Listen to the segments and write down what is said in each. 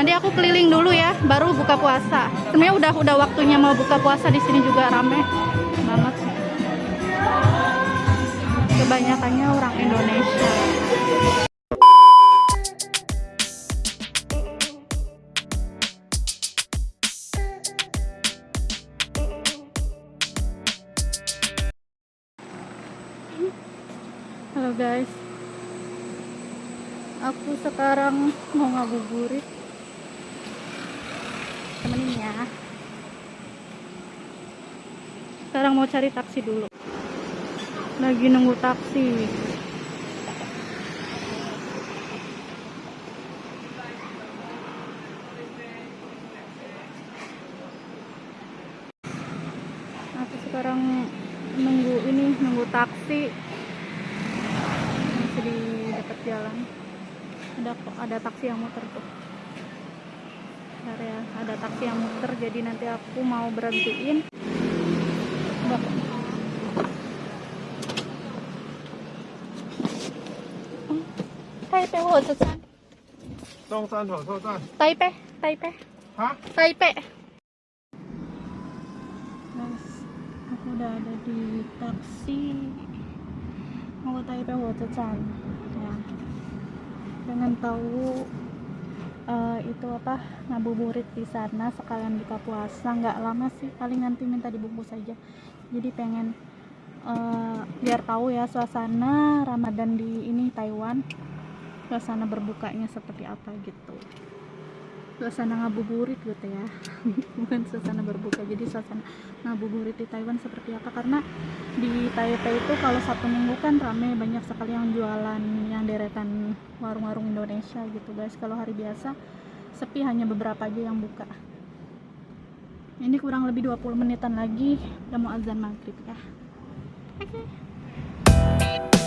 Nanti aku keliling dulu ya, baru buka puasa. Sebenarnya udah udah waktunya mau buka puasa di sini juga rame banget. Kebanyakannya orang Indonesia. Halo guys, aku sekarang mau ngabuburit temenin ya sekarang mau cari taksi dulu. Lagi nunggu taksi. Aku sekarang nunggu ini nunggu taksi. Masih di dekat jalan. Ada ada taksi yang muter tuh. Ada taksi yang muter jadi nanti aku mau berhentiin Udah. Oh, Taipei 火车站中山火车站。 Taipei Taipei 啊？ Taipei guys aku udah ada di taksi mau ke Taipei Watercan ya pengen tahu eh, itu apa ngabuburit di sana sekalian buka puasa nggak lama sih paling nanti minta dibungkus aja jadi pengen eh, biar tahu ya suasana Ramadan di ini Taiwan suasana berbukanya seperti apa gitu. Suasana ngabuburit gitu ya. Bukan suasana berbuka jadi suasana ngabuburit di Taiwan seperti apa? Karena di Taipei itu kalau satu minggu kan rame banyak sekali yang jualan yang deretan warung-warung Indonesia gitu guys. Kalau hari biasa sepi hanya beberapa aja yang buka. Ini kurang lebih 20 menitan lagi udah mau azan maghrib ya. Oke. station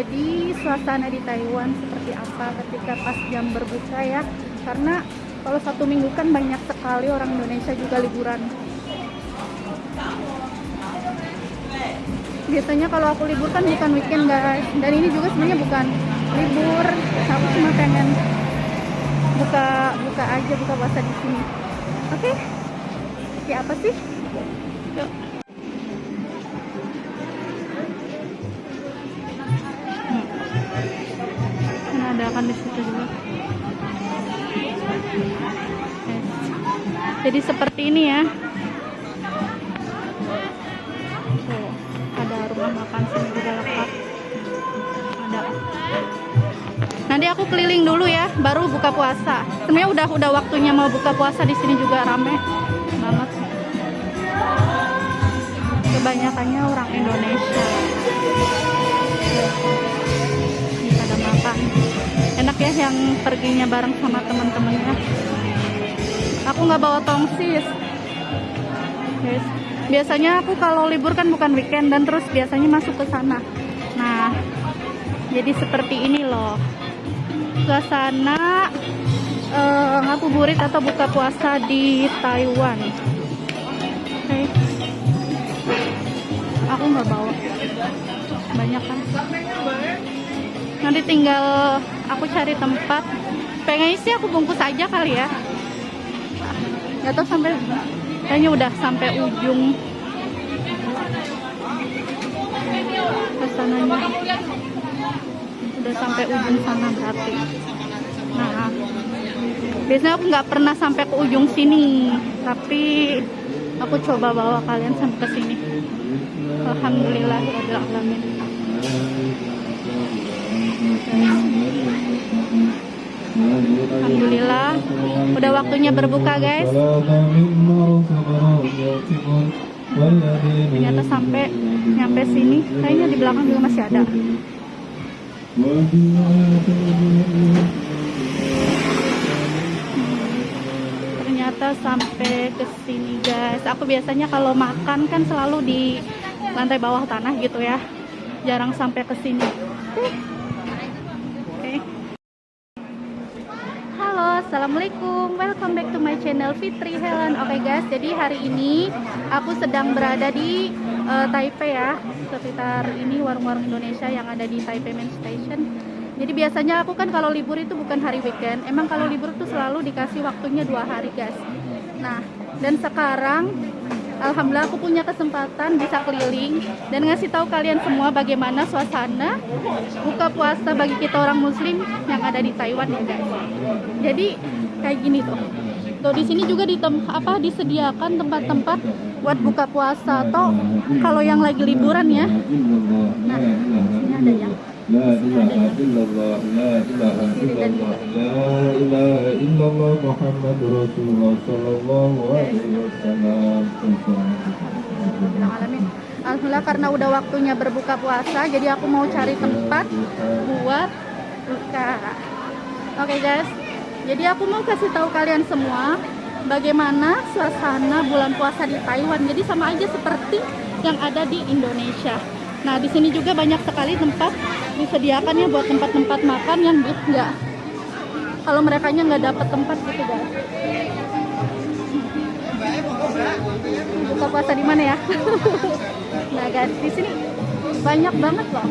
jadi suasana di Taiwan seperti apa ketika pas jam berbuka ya? Karena kalau satu minggu kan banyak sekali orang Indonesia juga liburan. Biasanya kalau aku libur kan bukan weekend guys. Dan ini juga sebenarnya bukan libur aku cuma pengen buka buka aja buka puasa di sini. Oke? Ya apa sih? Yuk Hmm. Kan ada akan di situ juga Yes. jadi seperti ini ya Tuh, ada rumah makan sini juga lengkap. Ada. Nanti aku keliling dulu ya, baru buka puasa. Sebenarnya udah udah waktunya mau buka puasa di sini juga rame banget. Kebanyakannya orang Indonesia. Yang perginya bareng sama teman-temannya. Aku nggak bawa tongsis guys. Biasanya aku kalau libur kan bukan weekend dan terus biasanya masuk ke sana. Nah, jadi seperti ini loh. Suasana eh, ngabuburit atau buka puasa di Taiwan. Oke. Aku nggak bawa. Banyak kan. Nanti tinggal aku cari tempat. Pengen sih aku bungkus aja kali ya. Gak tau sampai kayaknya udah sampai ujung. Ke sananya udah sampai ujung sana berarti. Nah biasanya aku nggak pernah sampai ke ujung sini tapi aku coba bawa kalian sampai ke sini. Alhamdulillah alamin Alhamdulillah udah waktunya berbuka guys. Ternyata sampai nyampe sini kayaknya di belakang juga masih ada. Ternyata sampai ke sini guys. Aku biasanya kalau makan kan selalu di lantai bawah tanah gitu ya. Jarang sampai ke sini oke Halo, assalamualaikum. Welcome back to my channel Fitri Helen. Oke guys, jadi hari ini aku sedang berada di eh, Taipei ya, sekitar ini warung-warung Indonesia yang ada di Taipei Main Station. Jadi biasanya aku kan kalau libur itu bukan hari weekend. Emang kalau libur tuh selalu dikasih waktunya dua hari guys. Nah, dan sekarang Alhamdulillah aku punya kesempatan bisa keliling dan ngasih tahu kalian semua bagaimana suasana buka puasa bagi kita orang muslim yang ada di Taiwan ya guys. Jadi kayak gini tuh. Tuh di sini juga di apa disediakan tempat-tempat buat buka puasa atau kalau yang lagi liburan ya. Nah, ini ada yang لا إله إلا الله لا إله إلا الله لا إله إلا الله محمد رسول الله صلى الله عليه وسلم Bilang alamin. Alhamdulillah karena udah waktunya berbuka puasa, jadi aku mau cari tempat buat buka. Oke guys, jadi aku mau kasih tahu kalian semua bagaimana suasana bulan puasa di Taiwan. Jadi sama aja seperti yang ada di Indonesia. Nah di sini juga banyak sekali tempat disediakan ya buat tempat-tempat makan yang enggak kalau mereka nya nggak dapat tempat gitu guys. buka puasa di mana ya? nah guys, di sini banyak banget loh.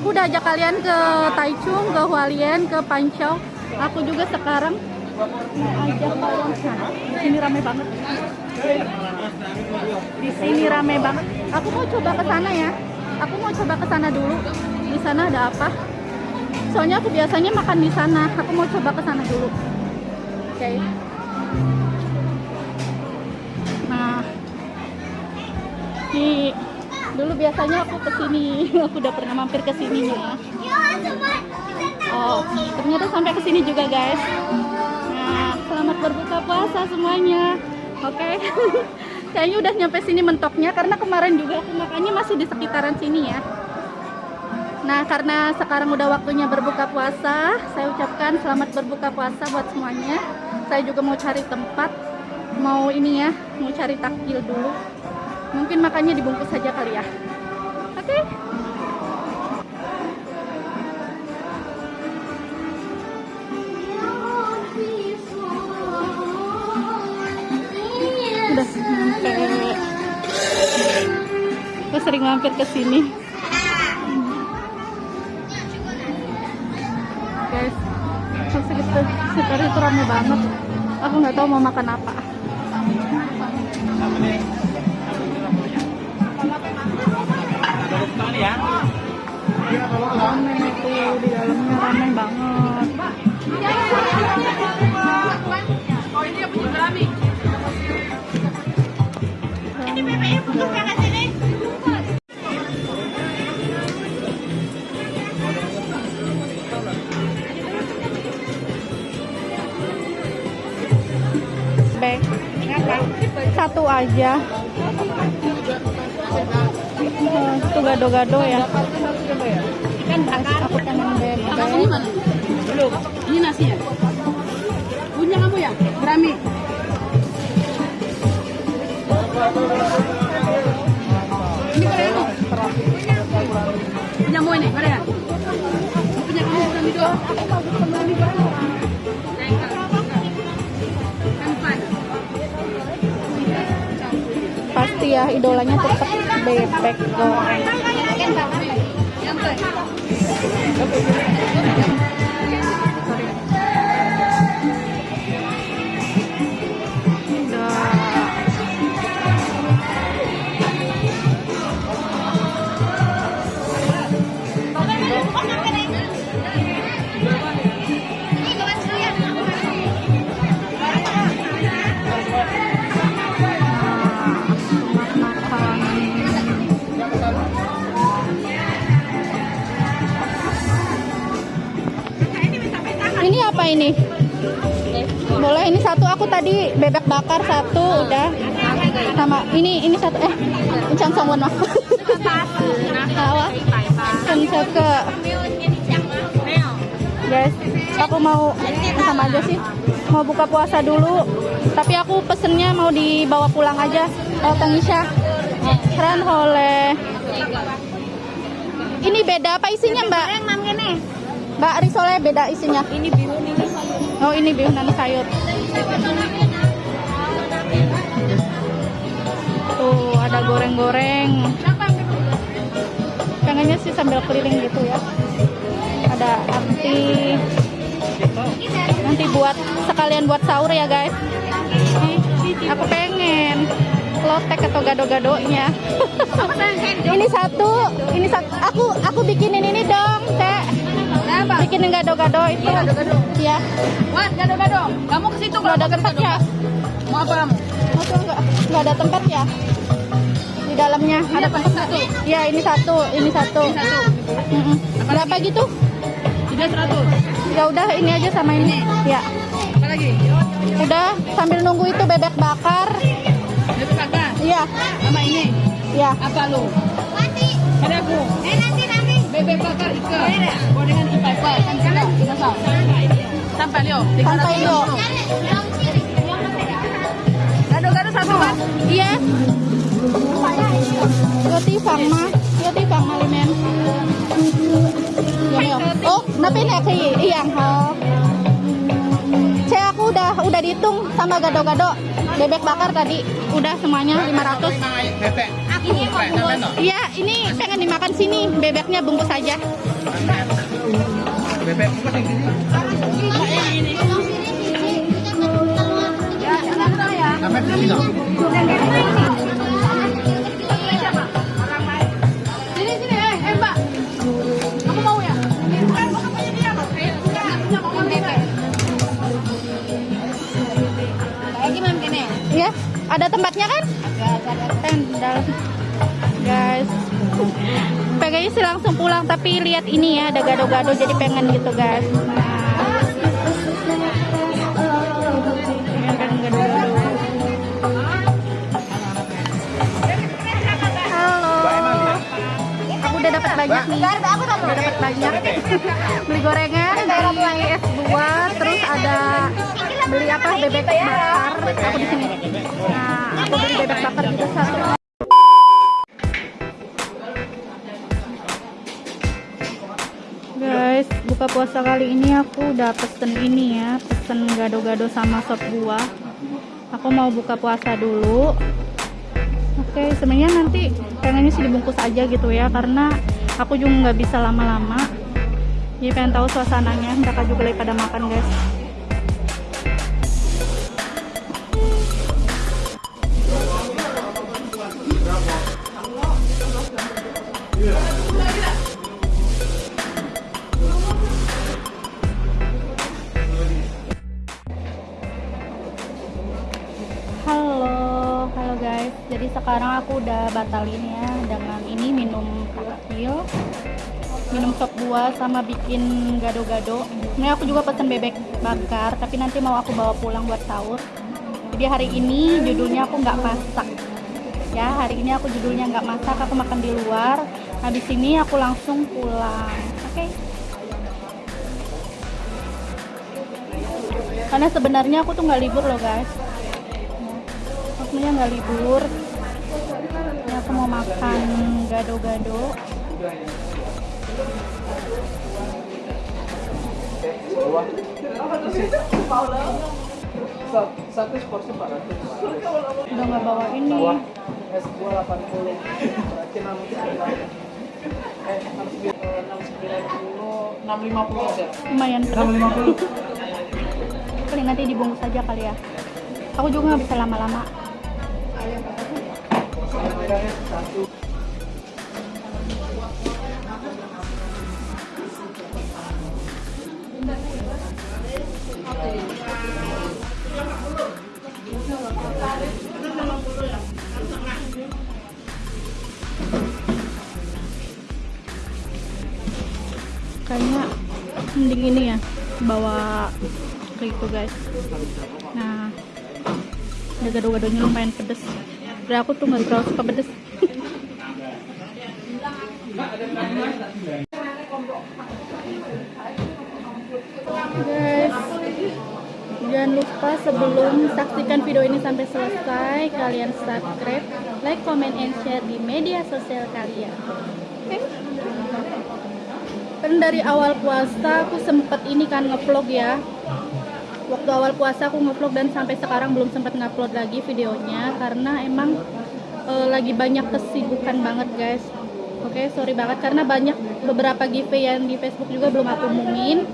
Aku udah ajak kalian ke Taichung, ke Hualien, ke Pancau. Aku juga sekarang di sini rame banget. Di sini rame banget. Aku mau coba ke sana ya. Aku mau coba ke sana dulu. Di sana ada apa? Soalnya aku biasanya makan di sana. Aku mau coba ke sana dulu. Oke. Okay. Nah, di dulu biasanya aku ke sini. aku udah pernah mampir ke ke sininya. Oh, ternyata sampai ke sini juga guys. Berbuka puasa semuanya. Oke. Kayaknya udah nyampe sini mentoknya karena kemarin juga aku makannya masih di sekitaran sini ya. Nah, karena sekarang udah waktunya berbuka puasa, saya ucapkan selamat berbuka puasa buat semuanya. Saya juga mau cari tempat, mau ini ya, mau cari takjil dulu. Mungkin makannya dibungkus saja kali ya. Oke. Udah sering mampir ke sini. guys segitu sekitar itu rame banget aku nggak tahu mau makan apa rame itu di dalamnya rame banget Bek. Satu aja. Itu gado-gado ya. Ikan bakar. Aku pengen bebek. Ini mana? Belum. Ini nasinya. Punya kamu ya? Gerami. Ini gorengan. Punya mau ini, gorengan. Punya kamu gerami dua. Gerami dua. Pasti ya idolanya tetap bebek goreng. Tadi bebek bakar satu udah. Sama ini ini satu eh ucang songwon mah. Hawa. Kan ke. Guys aku mau sama aja sih. Mau buka puasa dulu. Tapi aku pesennya mau dibawa pulang aja. Kang Isya keren oleh. Ini beda apa isinya mbak? mbak risole beda isinya. Ini biru nih. oh ini bihun dan sayur tuh ada goreng-goreng. Pengennya sih sambil keliling gitu ya. Ada arti nanti buat sekalian buat sahur ya guys. Aku pengen. Lotek atau gado-gadonya. Ini satu ini satu. Aku aku bikinin ini dong Apa? bikinin gado-gado itu. Gado-gado. ya gado-gado. Kamu ke situ tempat ya Mau apa kamu? Atau enggak nggak ada tempat ya di dalamnya ada apa? tempat Satu. ya ini satu ini satu Ini satu. Mm-mm. berapa gitu Tiga seratus. ya udah ini aja sama ini ya Apa lagi? udah sambil nunggu itu bebek bakar Bebek bakar. iya Sama ini. ya Apa lu? Ada aku. Eh nanti nanti. Bebek bakar ikan. Gorengan ipa-ipa. Kan tahu. Sampai Leo. Sampai. Gado-gado satu iya iya. oh saya aku udah udah dihitung sama gado-gado bebek bakar tadi udah semuanya 500 Iya, ini pengen dimakan sini. Bebeknya bungkus aja. Bebek. Iya, ada tempatnya kan? Agak ada Tendal. guys pengennya sih langsung pulang tapi lihat ini ya ada gado-gado jadi pengen gitu guys banyak nih udah dapat banyak. Beli gorengan dari es buah terus ada beli apa bebek bakar. Aku di sini. Nah aku beli bebek bakar juga satu. Guys buka puasa kali ini aku udah pesen ini ya pesen gado-gado sama sop buah. Aku mau buka puasa dulu. Oke sebenarnya nanti pengennya sih dibungkus aja gitu ya karena aku juga nggak bisa lama-lama. Jadi pengen tahu suasananya. Mereka juga lagi pada makan guys. Halo, halo guys. Jadi sekarang aku udah batalin ya dengan ini minum kecil, minum sop buah sama bikin gado-gado. Ini aku juga pesen bebek bakar, tapi nanti mau aku bawa pulang buat sahur. Jadi hari ini judulnya aku nggak masak. Ya, hari ini aku judulnya nggak masak, aku makan di luar. Habis ini aku langsung pulang. Oke. Karena sebenarnya aku tuh nggak libur loh guys maksudnya nggak libur aku mau makan gado-gado Satu porsi 400. udah nggak bawa ini Es buah 80. Berarti 69. Eh, 69, 650 aja. lumayan pedas 650. paling nanti dibungkus aja kali ya aku juga nggak bisa lama-lama. Kayaknya mending ini ya bawa ke itu guys. Nah gado-gadonya lumayan pedes Udah aku tuh nggak terlalu suka pedes. Guys jangan lupa sebelum saksikan video ini sampai selesai kalian subscribe like comment and share di media sosial kalian. Oke? Kan dari awal puasa aku sempet ini kan ngevlog ya waktu awal puasa aku ngevlog dan sampai sekarang belum sempat ngupload lagi videonya karena emang eh, lagi banyak kesibukan banget guys. Oke sorry banget karena banyak beberapa giveaway yang di Facebook juga belum aku umumin.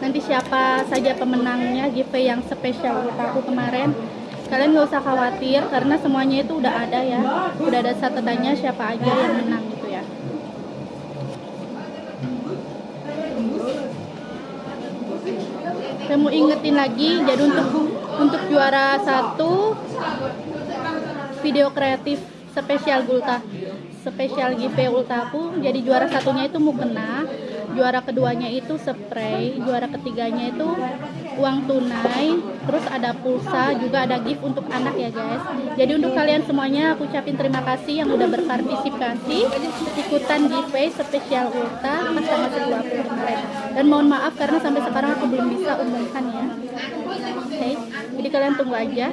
Nanti siapa saja pemenangnya giveaway yang spesial buat aku kemarin kalian nggak usah khawatir karena semuanya itu udah ada ya. Udah ada catatan siapa aja yang menang saya mau ingetin lagi jadi untuk untuk juara satu video kreatif spesial Gulta spesial giveaway Ultaku jadi juara satunya itu mukena juara keduanya itu spray juara ketiganya itu uang tunai terus ada pulsa juga ada gift untuk anak ya guys. Jadi untuk kalian semuanya aku ucapin terima kasih yang udah berpartisipasi ikutan giveaway spesial Ulta pas tanggal 20 kemarin. Dan mohon maaf karena sampai sekarang aku belum bisa umumkan ya. Oke jadi kalian tunggu aja.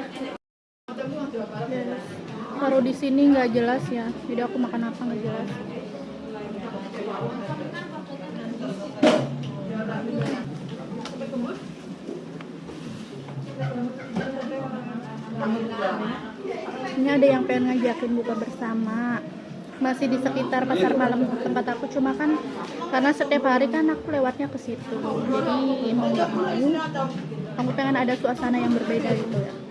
Taruh di sini nggak jelas ya. Jadi aku makan apa nggak jelas ini ada yang pengen ngajakin buka bersama. Masih di sekitar pasar malam tempat aku cuma kan karena setiap hari kan aku lewatnya ke situ. Jadi mau nggak mau aku pengen ada suasana yang berbeda gitu ya